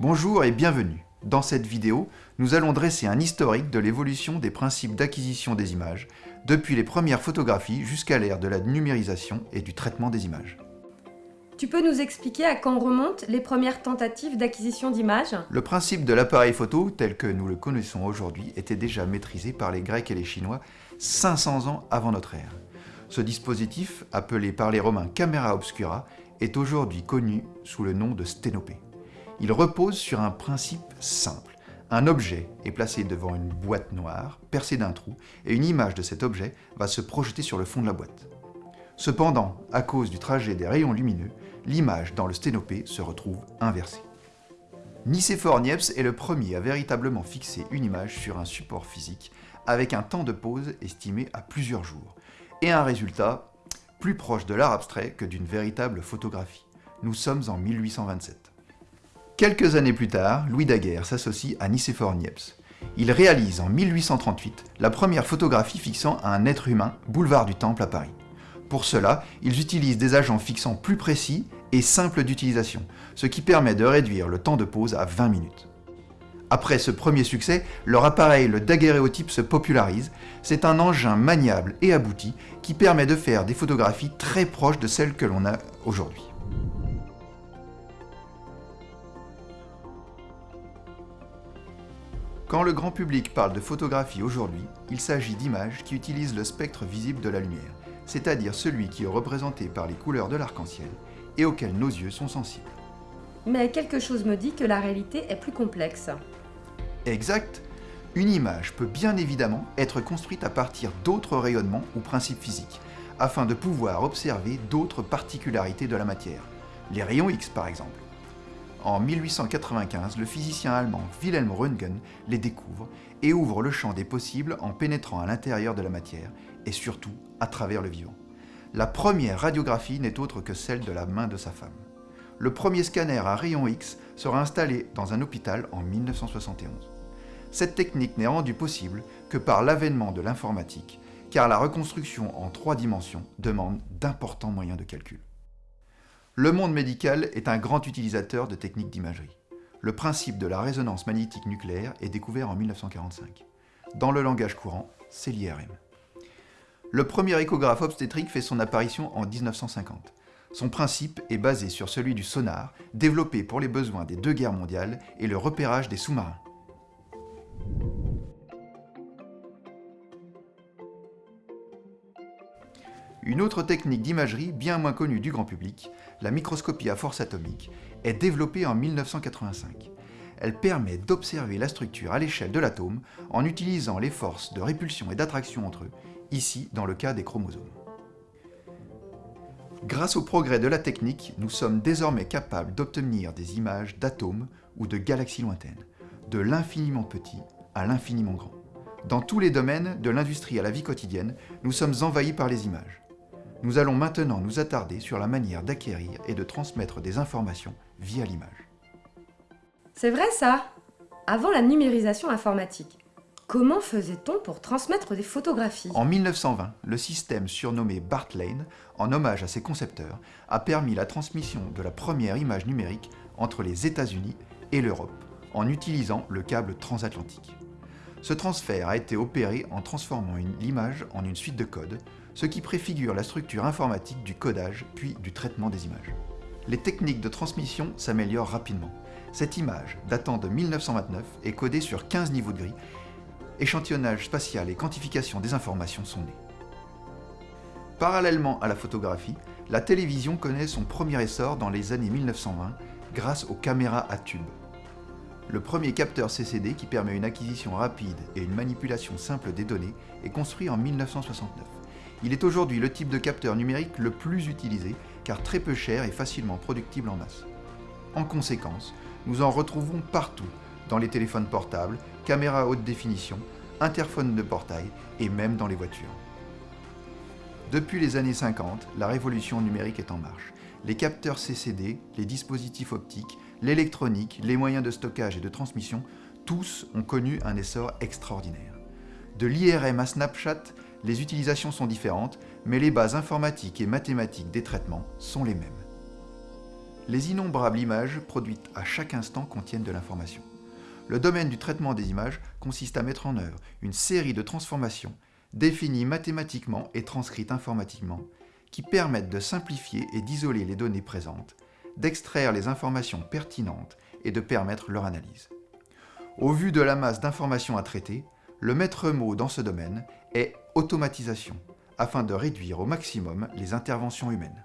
Bonjour et bienvenue. Dans cette vidéo, nous allons dresser un historique de l'évolution des principes d'acquisition des images, depuis les premières photographies jusqu'à l'ère de la numérisation et du traitement des images. Tu peux nous expliquer à quand remontent les premières tentatives d'acquisition d'images? Le principe de l'appareil photo, tel que nous le connaissons aujourd'hui, était déjà maîtrisé par les Grecs et les Chinois 500 ans avant notre ère. Ce dispositif, appelé par les Romains camera obscura, est aujourd'hui connu sous le nom de sténopée. Il repose sur un principe simple. Un objet est placé devant une boîte noire, percée d'un trou, et une image de cet objet va se projeter sur le fond de la boîte. Cependant, à cause du trajet des rayons lumineux, l'image dans le sténopée se retrouve inversée. Nicéphore Niepce est le premier à véritablement fixer une image sur un support physique avec un temps de pause estimé à plusieurs jours, et un résultat plus proche de l'art abstrait que d'une véritable photographie. Nous sommes en 1827. Quelques années plus tard, Louis Daguerre s'associe à Nicéphore Niepce. Il réalise en 1838 la première photographie fixant un être humain, boulevard du Temple à Paris. Pour cela, ils utilisent des agents fixants plus précis et simples d'utilisation, ce qui permet de réduire le temps de pause à 20 minutes. Après ce premier succès, leur appareil, le daguerréotype, se popularise. C'est un engin maniable et abouti qui permet de faire des photographies très proches de celles que l'on a aujourd'hui. Quand le grand public parle de photographie aujourd'hui, il s'agit d'images qui utilisent le spectre visible de la lumière, c'est-à-dire celui qui est représenté par les couleurs de l'arc-en-ciel et auquel nos yeux sont sensibles. Mais quelque chose me dit que la réalité est plus complexe. Exact Une image peut bien évidemment être construite à partir d'autres rayonnements ou principes physiques, afin de pouvoir observer d'autres particularités de la matière, les rayons X par exemple. En 1895, le physicien allemand Wilhelm Röntgen les découvre et ouvre le champ des possibles en pénétrant à l'intérieur de la matière et surtout à travers le vivant. La première radiographie n'est autre que celle de la main de sa femme. Le premier scanner à rayon X sera installé dans un hôpital en 1971. Cette technique n'est rendue possible que par l'avènement de l'informatique, car la reconstruction en trois dimensions demande d'importants moyens de calcul. Le monde médical est un grand utilisateur de techniques d'imagerie. Le principe de la résonance magnétique nucléaire est découvert en 1945. Dans le langage courant, c'est l'IRM. Le premier échographe obstétrique fait son apparition en 1950. Son principe est basé sur celui du sonar, développé pour les besoins des deux guerres mondiales et le repérage des sous-marins. Une autre technique d'imagerie bien moins connue du grand public, la microscopie à force atomique, est développée en 1985. Elle permet d'observer la structure à l'échelle de l'atome en utilisant les forces de répulsion et d'attraction entre eux, ici dans le cas des chromosomes. Grâce au progrès de la technique, nous sommes désormais capables d'obtenir des images d'atomes ou de galaxies lointaines, de l'infiniment petit à l'infiniment grand. Dans tous les domaines, de l'industrie à la vie quotidienne, nous sommes envahis par les images. Nous allons maintenant nous attarder sur la manière d'acquérir et de transmettre des informations via l'image. C'est vrai ça? Avant la numérisation informatique, comment faisait-on pour transmettre des photographies? En 1920, le système surnommé Bartlane, en hommage à ses concepteurs, a permis la transmission de la première image numérique entre les États-Unis et l'Europe, en utilisant le câble transatlantique. Ce transfert a été opéré en transformant l'image en une suite de codes, ce qui préfigure la structure informatique du codage puis du traitement des images. Les techniques de transmission s'améliorent rapidement. Cette image, datant de 1929, est codée sur 15 niveaux de gris. Échantillonnage spatial et quantification des informations sont nés. Parallèlement à la photographie, la télévision connaît son premier essor dans les années 1920 grâce aux caméras à tube. Le premier capteur CCD qui permet une acquisition rapide et une manipulation simple des données est construit en 1969. Il est aujourd'hui le type de capteur numérique le plus utilisé car très peu cher et facilement productible en masse. En conséquence, nous en retrouvons partout, dans les téléphones portables, caméras haute définition, interphones de portail et même dans les voitures. Depuis les années 50, la révolution numérique est en marche. Les capteurs CCD, les dispositifs optiques, l'électronique, les moyens de stockage et de transmission, tous ont connu un essor extraordinaire. De l'IRM à Snapchat, les utilisations sont différentes, mais les bases informatiques et mathématiques des traitements sont les mêmes. Les innombrables images produites à chaque instant contiennent de l'information. Le domaine du traitement des images consiste à mettre en œuvre une série de transformations définies mathématiquement et transcrites informatiquement qui permettent de simplifier et d'isoler les données présentes, d'extraire les informations pertinentes et de permettre leur analyse. Au vu de la masse d'informations à traiter, le maître mot dans ce domaine est automatisation, afin de réduire au maximum les interventions humaines.